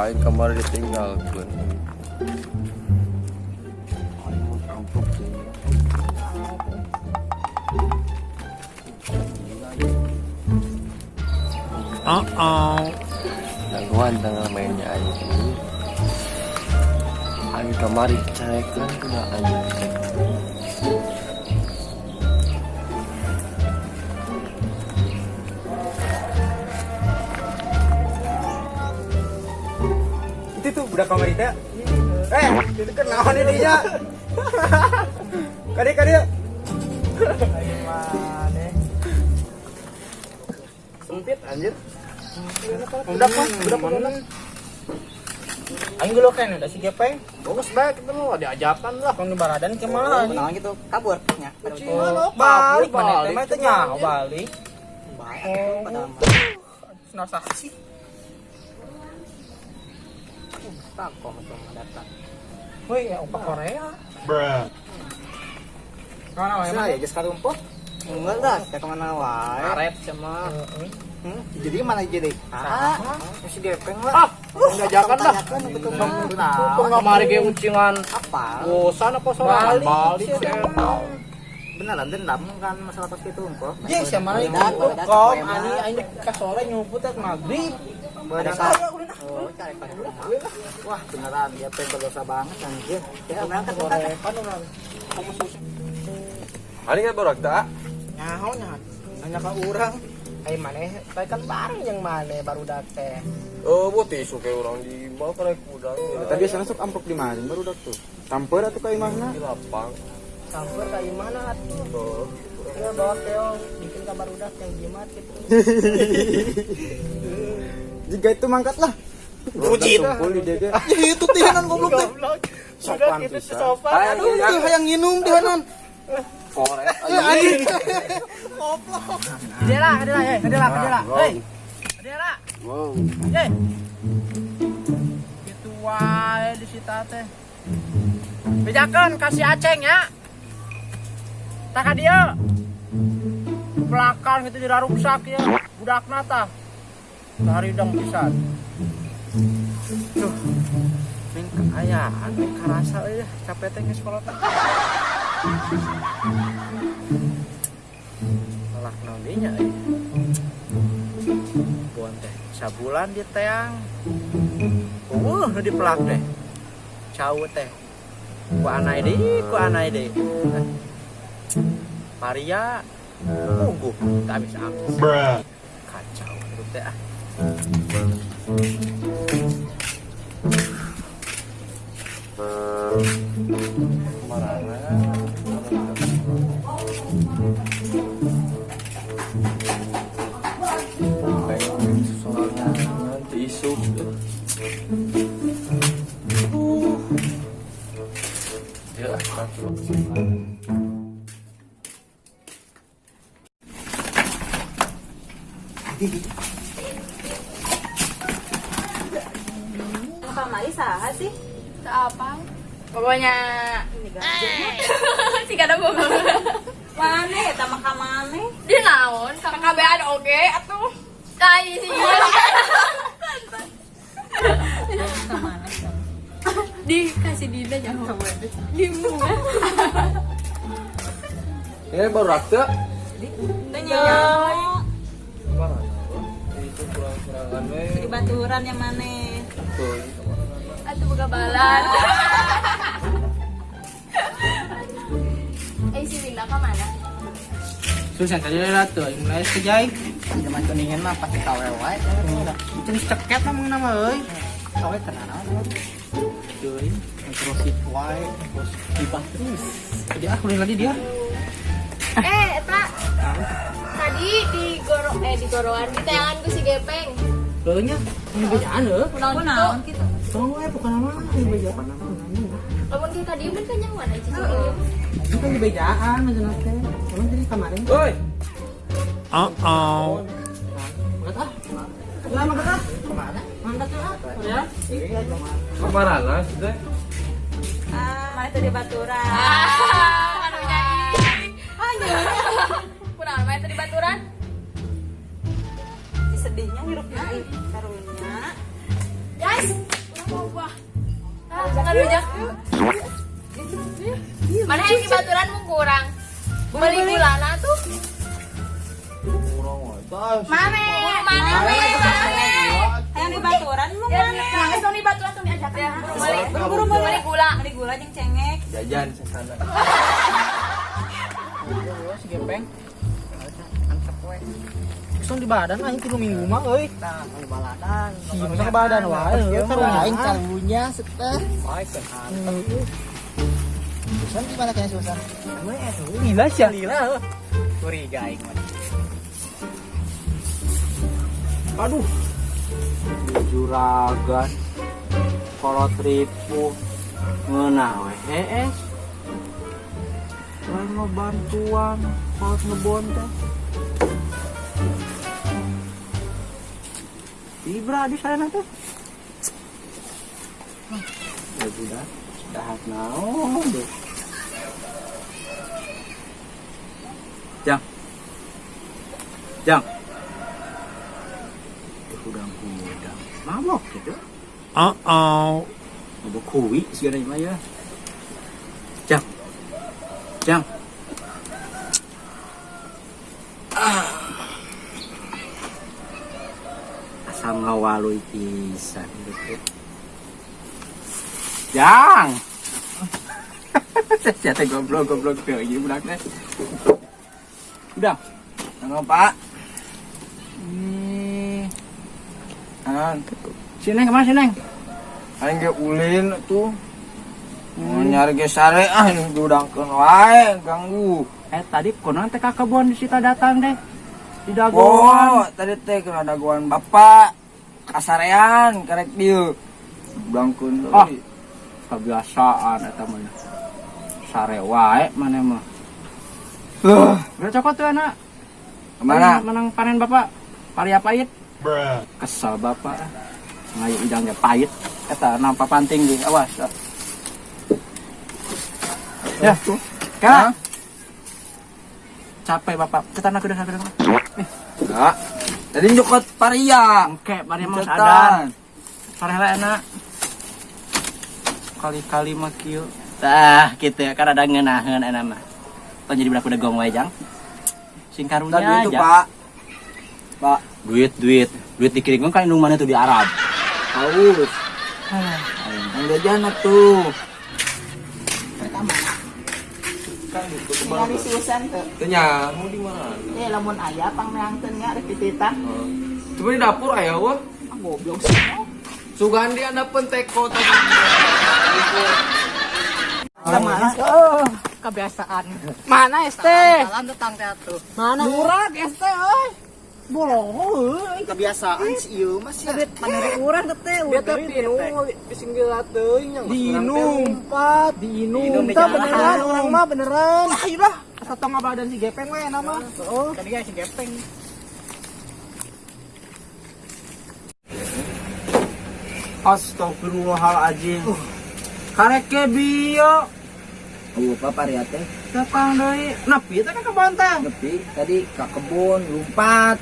Aing ditinggalkan. Aing mau rampok sih. Oh oh. Gangguan tengah mainnya Aing ini. Aing kamari cerekan kena Aing. Budak kamar itu ya eh itu kan naon ini kade kade mana sempit anjir. Udah kan udah kan Aing dulu kan ada si Gepeng. Bagus baik. Kita mau diajakan lah. Kan baradan ke mana? Kenal gitu kabur nya. Oh, balik mana mah teh nyaho balik. Baik padahal mah. Senar saksi. Tuh mah datang. Woi, ya opa Korea. Mana wae Saya ya sekali rumput. Enggak lah, ya ke mana wae. Karet sama Hmm, jadi mana jadi? Ah, masih gepeng lah. Ah, diajakan dah. Tanyakan betul Kok nggak mari ge uncingan Apa? bosan apa balik sih. Beneran dendam kan masalah pas itu rumput. Yes, yang mana itu kom ani ani ka sore nyumput at maghrib. Kan? Oh, rumah. Wah, beneran dia pengen berdosa banget anjir. Ya, berangkat berangkat. Aing kan borak tak? Nyaho nya. Nanya ka urang. Ai maneh bae kan bareng yang maneh baru date. Oh, buat tisu kayak orang di bawah karek udang. Tadi biasanya sok amplop di mana baru udah tuh. Tampeur atau kayak mana? di lapang. Sampai ka imana atuh. Tuh. Ya bawa keong bikin kabar udah yang jimat gitu. Jika itu mangkat lah. Bucin. Tumpul di dede. Ya itu tihanan goblok teh. Sopan pisan. sopan. Aduh, itu hayang nginum tihanan. Korek. Anjing. Kadela, kadela, eh, kadela, kadela. Hei. Kadela. Wow. Ye. Gitu wae di sita teh. Bejakeun kasih aceng ya. Tak dia. Belakang itu diraruksak ya. Budakna tah. Sehari dong pisan. Duh. Ming kaayaan, ming karasa euy capek teh geus kolot. Malah naon dinya euy. Buan teh sabulan di teang. Uh, di pelak teh. Cau teh. Ku anai deui, ku anai deui. Maria mungguh tak habis habis. Kacau teh ah. Kayak soalnya pokoknya si kada gue Mana ya tama ka mana? di naon KKBan oke atuh kai sih dikasih dina jangan di bunga Ini? Tanya. Mana? Itu kurang-kurangan we. Di baturan yang mana? Tuh. atuh buka balan Susah tadi lah tuh, mulai sejai. Zaman kuningan mah pasti kawe wae. Jenis ceket namanya nama euy. Kawe tenan naon. Deui, terus si wae, terus dibah terus. Jadi ah udah lagi dia. eh eta tadi di goro eh di goroan di tayangan ku si Gepeng Euy nya, ini bejaan heuh. naon Kunaon gitu gitu? Tong wae bukan nama, ini bejaan nama. Lamun kita diem kan nyaman aja sih Ini kan di bejaan macam teh. Emang jadi kemarin. Oi. Oh oh. Mangkat ah. Lah mangkat ah. Ke mana? Mangkat ah. Ya. Kamarana sudah. Ah, mana tuh di baturan? ah anu nyanyi kunaon main tadi baturan sedihnya hirupnya karunya. ya Ah, jangan Mana yang di baturan mau kurang? Beli gulana tuh. Mame, mana mame? Yang di baturan lu mana? Nangis dong di baturan tuh diajak ya. Beli, Buru-buru mau beli gula. Beli gula jeung cengek. Jajan sesana. si gepeng antep we Langsung di badan aja tiga minggu mah euy. Nah, di baladan. Si masa ke badan wae. euy, karunya. Aing kalbunya seteh. Susan gimana kayaknya Susan? Gila sih. Gila. Curiga aing mah. Aduh. Juragan. Kolot ribu. Ngeunah we hees. Lain ngebantuan. Kolot ngebon teh. Ibra di sana teh. Ya sudah. Dahat naon deh. Jang. Jang. Hudang-hudang. Mabok gitu. Uh-oh. Mabok kuwi segala mah ya. Jang. Jang. Ah. Asam ngawaloy pisan. Jang. Siapa goblok goblok tuh ini budak teh. Udah. Nang Pak. An. Sini ke mana sini? Aing ge ulin tuh. Mau nyari ge ah ini dudangkeun wae ganggu. Eh tadi konon teh ka kebon di sita datang deh. Di Oh, dagoan. tadi teh kena dagoan bapak. Kasarean karek dieu. Dudangkeun Ah. deui. Kebiasaan eta mah. Sare wae mana mah. Udah cokot tuh anak. Ke mana? Menang panen bapak. Paria pahit. Kesel bapak. Ngayu idangnya pahit. Eta nampak panting di awas. Ya, kena. Capek bapak. Kita nak udah sadar. Enggak. Tadi nyokot paria. Oke, paria mah sadar. Enak. Kali-kali mah kieu. Tah, gitu ya. Kan ada ngeunaheun enak mah. Tong jadi budak udah gong wae jang. Sing karunya Tadi itu, aja. Pak. Pak, Duit, duit. Duit dikirim kan indung mana tuh di Arab. haus. Yang jajan tuh. Ningali Susan tuh. Tanya, mau di mana? Eh lamun aya pang meangkeun nya rek tititah. Coba di dapur aya wah. Ah goblok sih. Sugandi anda penteko tadi. Sama Oh, kebiasaan. Mana ST? Salam tetang teh atuh. Mana? Murah ST, euy. Bolong. Kebiasaan si ieu mah sia. Panere urang teh Dia teh pinu singgil teuing yang diinumpat, diinum. Tah beneran orang mah beneran. Ah, udah. Satu ngabadan si gepeng we nama. Oh, kan dia si gepeng. Astagfirullahaladzim. Karek ke bio. Oh, Pak paria teh. Datang deui. Napi teh ka kebon teh. Tapi tadi ke kebun lompat.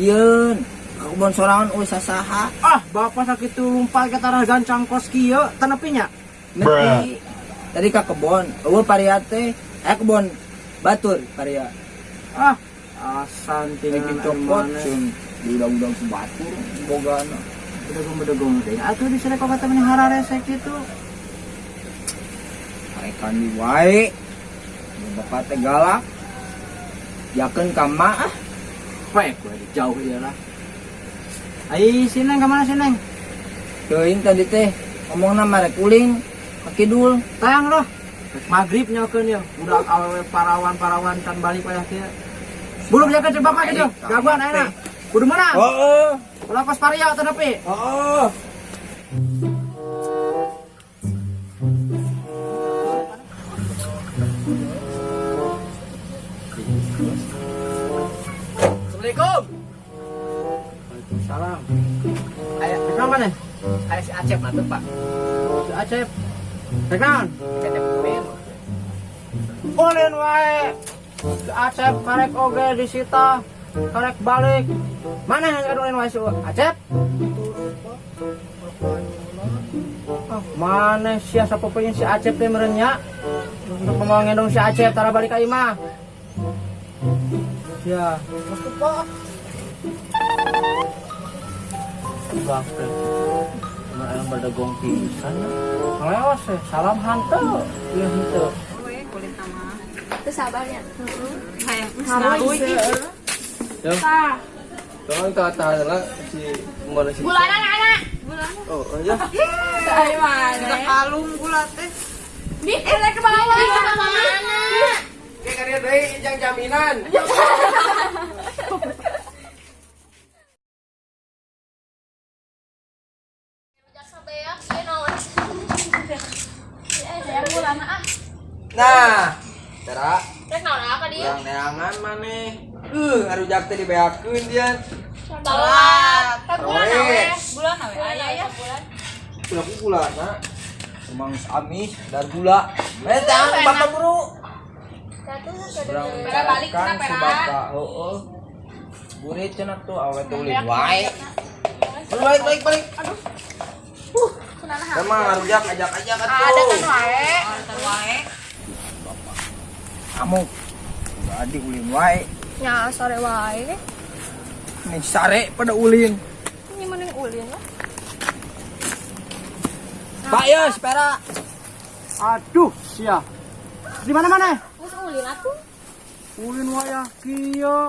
Yeun. Ke kebun sorangan euy sasaha. Ah, bapak sakit tuh lompat ke tanah gancang kos kieu. Tenepinya. Nepi. Tadi ke kebun. Eueuh paria teh. Eh kebun batur paria. Ah, asan tinggal copot cun. Di udang-udang sebatur bogana. bedegong-bedegong teh. Atuh di sana kok kata menihara resek itu. Mereka di wae. Bapak teh galak. Yakeun ka ah. Pek gue jauh ya lah. Ai sineng ke mana sineng? Teuing tadi teh ngomongna marek uling ka kidul. Tayang loh. Maghrib nyokeun ya. Udah awewe parawan-parawan kan balik pada kia. Belum jaga coba bapak gitu. Gaguan enak. Kudu mana? Heeh. Ulah kos paria atau nepi? Heeh. Assalamualaikum. Nanti pak. Si Acep. Pin. Ulin wae. Si Acep karek oge disita. Karek balik. Mana yang ngadulin wae si Acep? Ah, mana sih siapa punya si Acep teh merenya untuk mau ngendong si Acep tara balik ka imah ya mesti pak Bakal. Berdagong pisan. Ngelewas sih, salam hantu. Iya hantu. kulit sama Terus sabarnya. kayak Harus. Ya. Tah. Kalau kita tahan lah si ke mana sih? Bulanan anak. Oh, aja. Dari mana? kalung gula teh Di eh ke bawah. Di mana? Kayak karya dari yang jaminan. Bulana ah. Nah, cara Rek naon apa dia? yang neangan mana? Uh, ngaruh jak teh dibeakeun dia. Telat. Teh bulan awe. bulan awe aya ya bulan. Gula gula nah. Emang amis dan gula. Eh, jangan bapak buru. Satu Pera balik bapak. Heeh. Burit cenah tuh awet tuh ulin wae. Balik balik balik. Aduh. Emang ngaruh jak ajak-ajak atuh. Ada kan wae. Ada wae Kamu. Jadi ulin wae. Ya sore wae. Nih sare pada ulin. Ini mending ulin lah. Pak ya, sepera. Aduh, sia. Di mana-mana? Terus ulin atuh. Ulin waya kieu.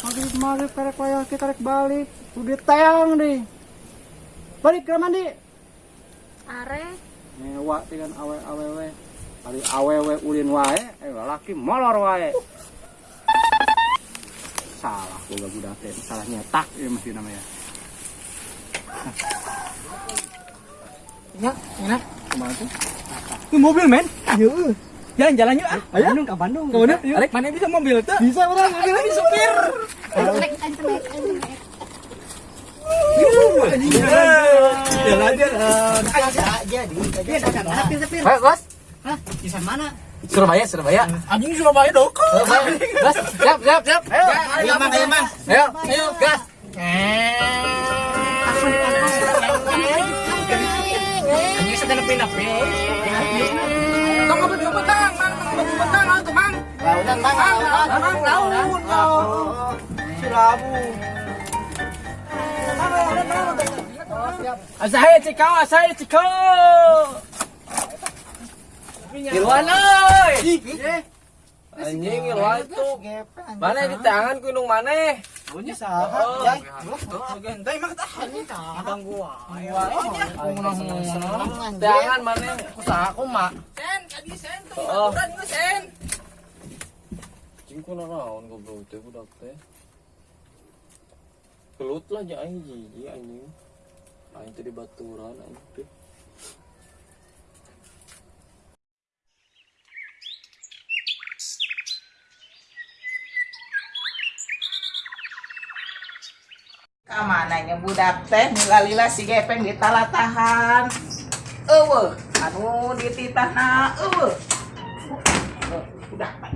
Maghrib maghrib karek waya kita rek balik. Udah tayang deh. Balik ke mandi. Are. Nyewa dengan awe awewe. Hari awewe ulin wae, eh laki molor wae. Salah gua budak teh, salah nyetak ya mesti namanya. Ya, enak. Ke mana tuh? Ke mobil, men. Iya. Jalan-jalan yuk ah. Ayo. Bandung ke Bandung. Ke Bandung? Yuk. mana bisa mobil tuh? Bisa, orang mobil lagi supir. Jalan-jalan. Ayo, Bos. Di mana? Surabaya, Surabaya. Anjing Surabaya doko. Gas, siap, siap, siap. Ayo, Ayo, Mang, ayo, Mang. ayo, ayo, gas. Anjing sedang nepi-nepi. Tong petang, petang, mang, laun, Surabu. Asahe cikau, asahe cikau. Kiluan euy. Anjing itu. Mana di tangan ku mana? Bunyi saha? Oh. Entai mah tahan nih Abang gua. Tangan mana? Usaha aku mah. Oh. Cing ku nanaon goblok teh budak teh. Kelut lah ja aing jiji anjing. Aing teh di baturan aing teh. kamananya budak teh milalila si gepeng ditalatahan eueuh anu dititahna eueuh Eh, udah banyak budak teh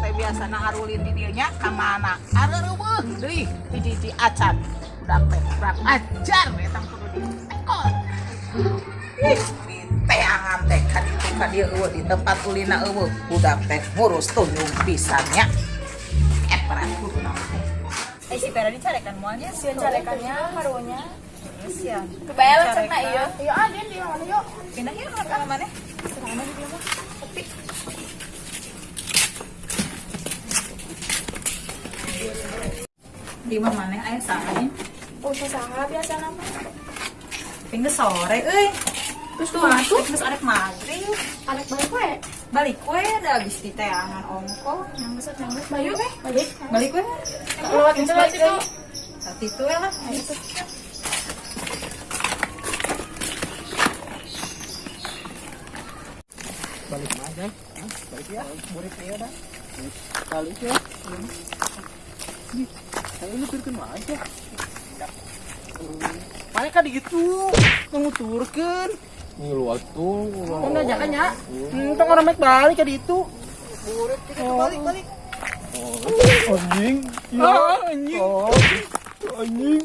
biasa harulin di dieunya ka mana areueuh deui hiji-hiji acan budak teh kurang ajar kudu ditekor ih teangan teh ka ditu ka dieu eueuh di tempat ulina eueuh budak teh ngurus tunjung pisannya eh kudu nama eh si Pera dicarekan moalnya Sian carekannya, harunya. sian Kebayang cerita iya. Iya ada di mana yuk. pindah yuk ke mana di mah. Sepi. di mana mana aya sae Oh, saha biasa nama. pindah sore euy Terus tuh masuk. terus arek maghrib Anak balik we. balik kue udah habis di teangan ongko yang besar yang besar Bayu we. Balik. balik kue Lewat itu lewat itu. tapi itu ya lah Balik aja. Balik ya. Burik ya dah. Balik ya. Ini pirkeun aja. Mana kan gitu, nguturkeun. Ngilu atuh. Kan aja kan ya. Hmm, tong orang mek balik ka ditu. Burik kita balik balik. Anjing. Ya. Ah, anjing. Oh. Anjing.